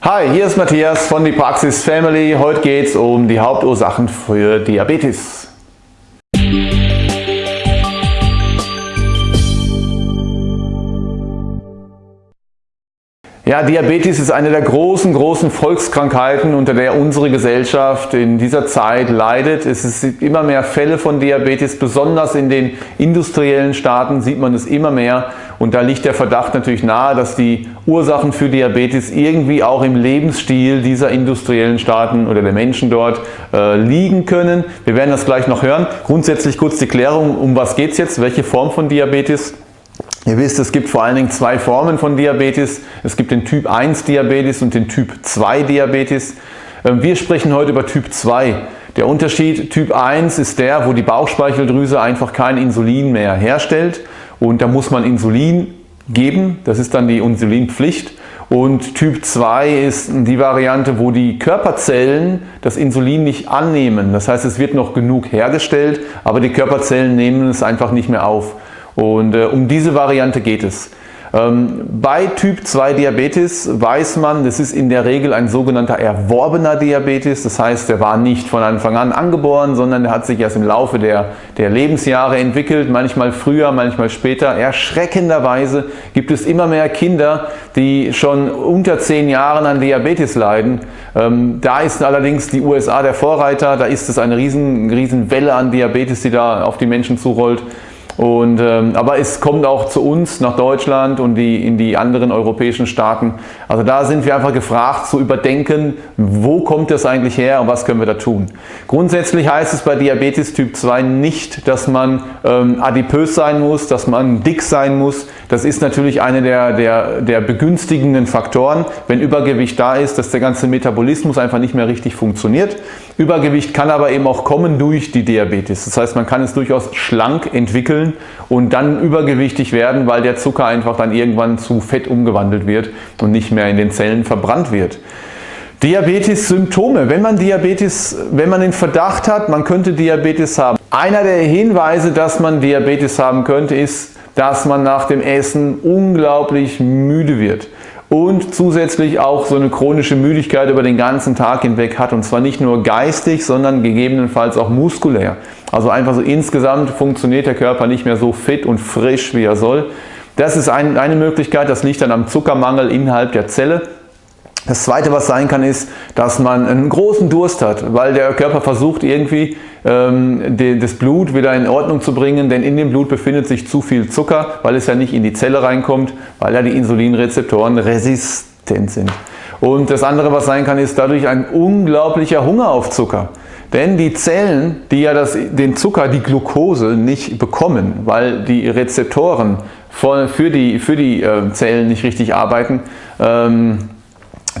Hi, hier ist Matthias von die Praxis Family. Heute geht es um die Hauptursachen für Diabetes. Ja, Diabetes ist eine der großen, großen Volkskrankheiten, unter der unsere Gesellschaft in dieser Zeit leidet. Es sind immer mehr Fälle von Diabetes, besonders in den industriellen Staaten sieht man es immer mehr. Und da liegt der Verdacht natürlich nahe, dass die Ursachen für Diabetes irgendwie auch im Lebensstil dieser industriellen Staaten oder der Menschen dort äh, liegen können. Wir werden das gleich noch hören. Grundsätzlich kurz die Klärung, um was geht es jetzt, welche Form von Diabetes? Ihr wisst, es gibt vor allen Dingen zwei Formen von Diabetes. Es gibt den Typ 1 Diabetes und den Typ 2 Diabetes. Ähm, wir sprechen heute über Typ 2. Der Unterschied Typ 1 ist der, wo die Bauchspeicheldrüse einfach kein Insulin mehr herstellt und da muss man Insulin geben. Das ist dann die Insulinpflicht. Und Typ 2 ist die Variante, wo die Körperzellen das Insulin nicht annehmen. Das heißt, es wird noch genug hergestellt, aber die Körperzellen nehmen es einfach nicht mehr auf. Und äh, um diese Variante geht es. Ähm, bei Typ 2 Diabetes weiß man, das ist in der Regel ein sogenannter erworbener Diabetes. Das heißt, der war nicht von Anfang an angeboren, sondern der hat sich erst im Laufe der, der Lebensjahre entwickelt, manchmal früher, manchmal später. Erschreckenderweise gibt es immer mehr Kinder, die schon unter 10 Jahren an Diabetes leiden. Ähm, da ist allerdings die USA der Vorreiter, da ist es eine riesen, riesen Welle an Diabetes, die da auf die Menschen zurollt. Und, ähm, aber es kommt auch zu uns nach Deutschland und die, in die anderen europäischen Staaten. Also da sind wir einfach gefragt zu überdenken, wo kommt das eigentlich her und was können wir da tun. Grundsätzlich heißt es bei Diabetes Typ 2 nicht, dass man ähm, adipös sein muss, dass man dick sein muss. Das ist natürlich eine der, der, der begünstigenden Faktoren, wenn Übergewicht da ist, dass der ganze Metabolismus einfach nicht mehr richtig funktioniert. Übergewicht kann aber eben auch kommen durch die Diabetes. Das heißt, man kann es durchaus schlank entwickeln und dann übergewichtig werden, weil der Zucker einfach dann irgendwann zu Fett umgewandelt wird und nicht mehr in den Zellen verbrannt wird. Diabetes-Symptome. Wenn man Diabetes, wenn man den Verdacht hat, man könnte Diabetes haben. Einer der Hinweise, dass man Diabetes haben könnte, ist, dass man nach dem Essen unglaublich müde wird und zusätzlich auch so eine chronische Müdigkeit über den ganzen Tag hinweg hat und zwar nicht nur geistig, sondern gegebenenfalls auch muskulär. Also einfach so insgesamt funktioniert der Körper nicht mehr so fit und frisch, wie er soll. Das ist ein, eine Möglichkeit, das liegt dann am Zuckermangel innerhalb der Zelle. Das zweite, was sein kann, ist, dass man einen großen Durst hat, weil der Körper versucht irgendwie ähm, die, das Blut wieder in Ordnung zu bringen, denn in dem Blut befindet sich zu viel Zucker, weil es ja nicht in die Zelle reinkommt, weil ja die Insulinrezeptoren resistent sind. Und das andere, was sein kann, ist dadurch ein unglaublicher Hunger auf Zucker. Denn die Zellen, die ja das, den Zucker, die Glucose nicht bekommen, weil die Rezeptoren für die, für die äh, Zellen nicht richtig arbeiten, ähm,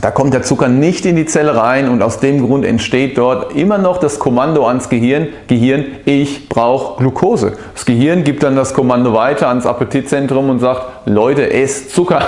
da kommt der Zucker nicht in die Zelle rein und aus dem Grund entsteht dort immer noch das Kommando ans Gehirn, Gehirn, ich brauche Glucose. Das Gehirn gibt dann das Kommando weiter ans Appetitzentrum und sagt, Leute, esst Zucker.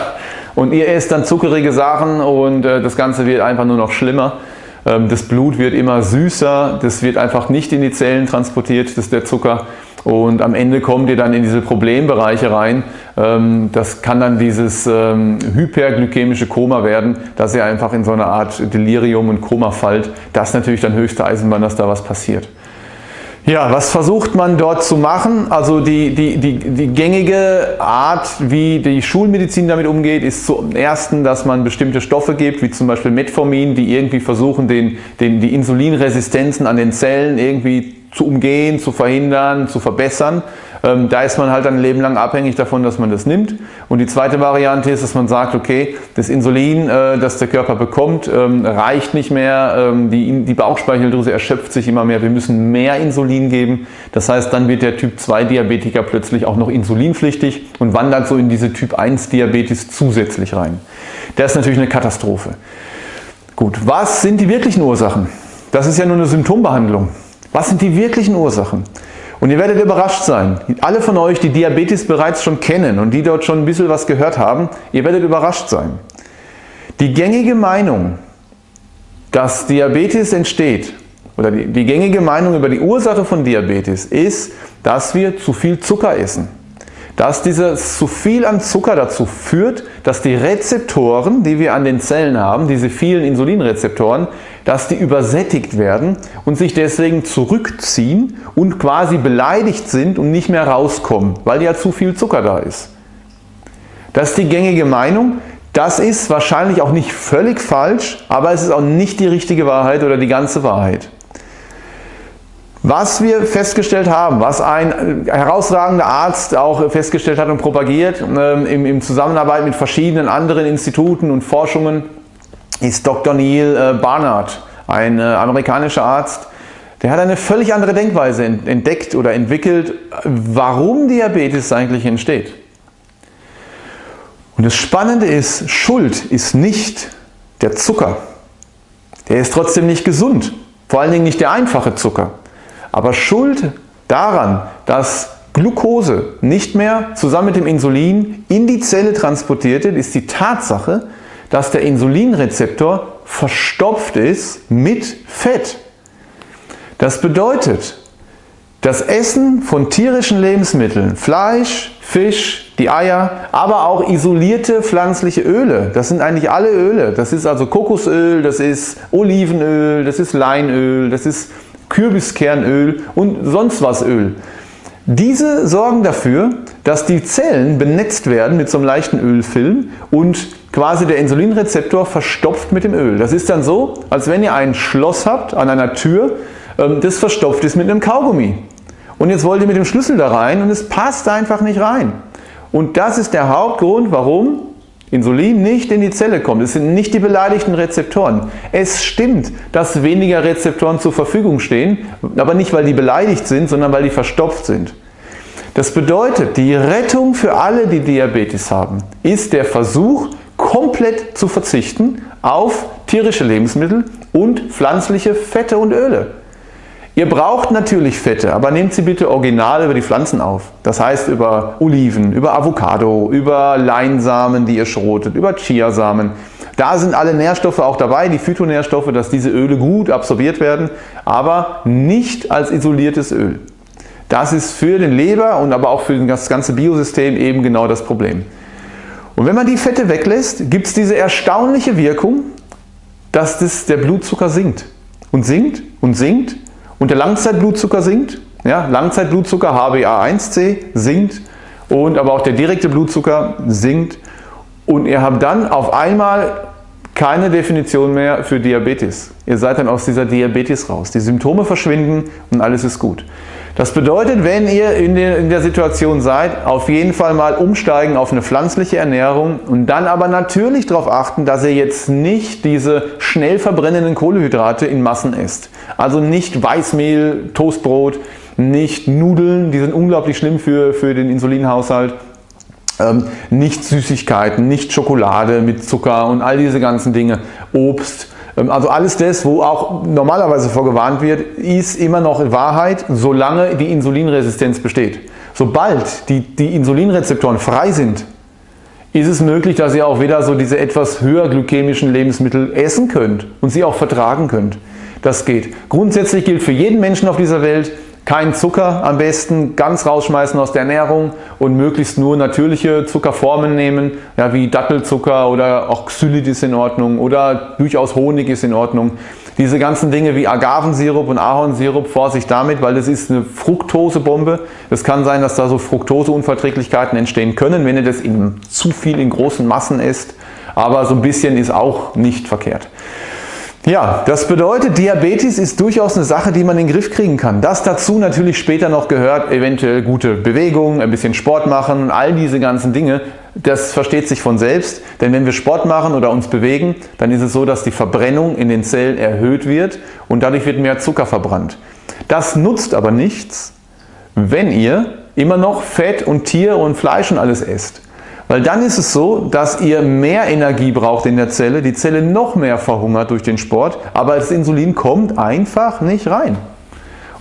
Und ihr esst dann zuckerige Sachen und äh, das Ganze wird einfach nur noch schlimmer. Ähm, das Blut wird immer süßer, das wird einfach nicht in die Zellen transportiert, das der Zucker. Und am Ende kommt ihr dann in diese Problembereiche rein. Ähm, das kann dann dieses ähm, hyperglykämische Koma werden, dass ihr einfach in so eine Art Delirium und Koma fallt. Das ist natürlich dann höchste Eisenbahn, dass da was passiert. Ja, was versucht man dort zu machen? Also die, die, die, die gängige Art, wie die Schulmedizin damit umgeht, ist zum ersten, dass man bestimmte Stoffe gibt, wie zum Beispiel Metformin, die irgendwie versuchen, den, den, die Insulinresistenzen an den Zellen irgendwie zu umgehen, zu verhindern, zu verbessern. Ähm, da ist man halt ein Leben lang abhängig davon, dass man das nimmt. Und die zweite Variante ist, dass man sagt, okay, das Insulin, äh, das der Körper bekommt, ähm, reicht nicht mehr, ähm, die, die Bauchspeicheldrüse erschöpft sich immer mehr, wir müssen mehr Insulin geben. Das heißt, dann wird der Typ 2 Diabetiker plötzlich auch noch insulinpflichtig und wandert so in diese Typ 1 Diabetes zusätzlich rein. Das ist natürlich eine Katastrophe. Gut, was sind die wirklichen Ursachen? Das ist ja nur eine Symptombehandlung. Was sind die wirklichen Ursachen? Und ihr werdet überrascht sein. Alle von euch, die Diabetes bereits schon kennen und die dort schon ein bisschen was gehört haben, ihr werdet überrascht sein. Die gängige Meinung, dass Diabetes entsteht, oder die, die gängige Meinung über die Ursache von Diabetes ist, dass wir zu viel Zucker essen. dass dieses zu viel an Zucker dazu führt, dass die Rezeptoren, die wir an den Zellen haben, diese vielen Insulinrezeptoren, dass die übersättigt werden und sich deswegen zurückziehen und quasi beleidigt sind und nicht mehr rauskommen, weil ja zu viel Zucker da ist. Das ist die gängige Meinung. Das ist wahrscheinlich auch nicht völlig falsch, aber es ist auch nicht die richtige Wahrheit oder die ganze Wahrheit. Was wir festgestellt haben, was ein herausragender Arzt auch festgestellt hat und propagiert ähm, im Zusammenarbeit mit verschiedenen anderen Instituten und Forschungen, ist Dr. Neil äh, Barnard, ein äh, amerikanischer Arzt. Der hat eine völlig andere Denkweise entdeckt oder entwickelt, warum Diabetes eigentlich entsteht. Und das Spannende ist, Schuld ist nicht der Zucker. Der ist trotzdem nicht gesund. Vor allen Dingen nicht der einfache Zucker. Aber Schuld daran, dass Glucose nicht mehr zusammen mit dem Insulin in die Zelle transportiert wird, ist die Tatsache, dass der Insulinrezeptor verstopft ist mit Fett. Das bedeutet, das Essen von tierischen Lebensmitteln, Fleisch, Fisch, die Eier, aber auch isolierte pflanzliche Öle, das sind eigentlich alle Öle. Das ist also Kokosöl, das ist Olivenöl, das ist Leinöl, das ist Kürbiskernöl und sonst was Öl. Diese sorgen dafür, dass die Zellen benetzt werden mit so einem leichten Ölfilm und quasi der Insulinrezeptor verstopft mit dem Öl. Das ist dann so, als wenn ihr ein Schloss habt an einer Tür, ähm, das verstopft ist mit einem Kaugummi. Und jetzt wollt ihr mit dem Schlüssel da rein und es passt einfach nicht rein. Und das ist der Hauptgrund, warum Insulin nicht in die Zelle kommt. Es sind nicht die beleidigten Rezeptoren. Es stimmt, dass weniger Rezeptoren zur Verfügung stehen, aber nicht, weil die beleidigt sind, sondern weil die verstopft sind. Das bedeutet, die Rettung für alle, die Diabetes haben, ist der Versuch, komplett zu verzichten auf tierische Lebensmittel und pflanzliche Fette und Öle. Ihr braucht natürlich Fette, aber nehmt sie bitte original über die Pflanzen auf. Das heißt über Oliven, über Avocado, über Leinsamen, die ihr schrotet, über Chiasamen. Da sind alle Nährstoffe auch dabei, die Phytonährstoffe, dass diese Öle gut absorbiert werden, aber nicht als isoliertes Öl. Das ist für den Leber und aber auch für das ganze Biosystem eben genau das Problem. Und wenn man die Fette weglässt, gibt es diese erstaunliche Wirkung, dass das der Blutzucker sinkt. Und sinkt und sinkt und der Langzeitblutzucker sinkt. Ja, Langzeitblutzucker HbA1c sinkt und aber auch der direkte Blutzucker sinkt und ihr habt dann auf einmal keine Definition mehr für Diabetes. Ihr seid dann aus dieser Diabetes raus. Die Symptome verschwinden und alles ist gut. Das bedeutet, wenn ihr in der, Situation seid, auf jeden Fall mal umsteigen auf eine pflanzliche Ernährung und dann aber natürlich darauf achten, dass ihr jetzt nicht diese schnell verbrennenden Kohlehydrate in Massen esst. Also nicht Weißmehl, Toastbrot, nicht Nudeln, die sind unglaublich schlimm für, für den Insulinhaushalt. Ähm, nicht Süßigkeiten, nicht Schokolade mit Zucker und all diese ganzen Dinge, Obst, also alles das, wo auch normalerweise vorgewarnt wird, ist immer noch Wahrheit, solange die Insulinresistenz besteht. Sobald die, die Insulinrezeptoren frei sind, ist es möglich, dass ihr auch wieder so diese etwas höher glykämischen Lebensmittel essen könnt und sie auch vertragen könnt. Das geht. Grundsätzlich gilt für jeden Menschen auf dieser Welt, kein Zucker am besten, ganz rausschmeißen aus der Ernährung und möglichst nur natürliche Zuckerformen nehmen, ja, wie Dattelzucker oder auch Xylit ist in Ordnung oder durchaus Honig ist in Ordnung. Diese ganzen Dinge wie Agavensirup und Ahornsirup, Vorsicht damit, weil das ist eine Fructosebombe. Es kann sein, dass da so Fructoseunverträglichkeiten entstehen können, wenn ihr das in zu viel in großen Massen esst. Aber so ein bisschen ist auch nicht verkehrt. Ja, das bedeutet, Diabetes ist durchaus eine Sache, die man in den Griff kriegen kann. Das dazu natürlich später noch gehört, eventuell gute Bewegung, ein bisschen Sport machen all diese ganzen Dinge. Das versteht sich von selbst, denn wenn wir Sport machen oder uns bewegen, dann ist es so, dass die Verbrennung in den Zellen erhöht wird und dadurch wird mehr Zucker verbrannt. Das nutzt aber nichts, wenn ihr immer noch Fett und Tier und Fleisch und alles esst. Weil dann ist es so, dass ihr mehr Energie braucht in der Zelle, die Zelle noch mehr verhungert durch den Sport, aber das Insulin kommt einfach nicht rein.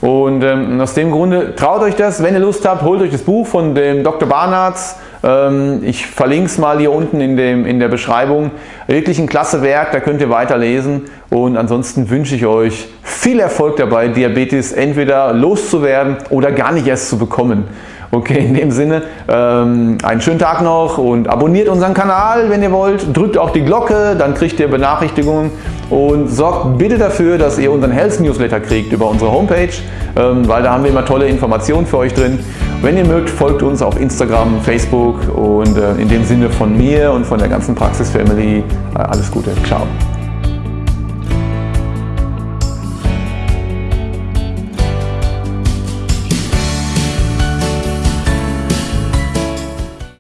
Und ähm, aus dem Grunde traut euch das, wenn ihr Lust habt, holt euch das Buch von dem Dr. Barnards. Ähm, ich verlinke es mal hier unten in, dem, in der Beschreibung. Wirklich ein klasse Werk, da könnt ihr weiterlesen. Und ansonsten wünsche ich euch viel Erfolg dabei, Diabetes entweder loszuwerden oder gar nicht erst zu bekommen. Okay, in dem Sinne, ähm, einen schönen Tag noch und abonniert unseren Kanal, wenn ihr wollt. Drückt auch die Glocke, dann kriegt ihr Benachrichtigungen und sorgt bitte dafür, dass ihr unseren Health Newsletter kriegt über unsere Homepage, ähm, weil da haben wir immer tolle Informationen für euch drin. Wenn ihr mögt, folgt uns auf Instagram, Facebook und äh, in dem Sinne von mir und von der ganzen Praxis Family äh, alles Gute. Ciao.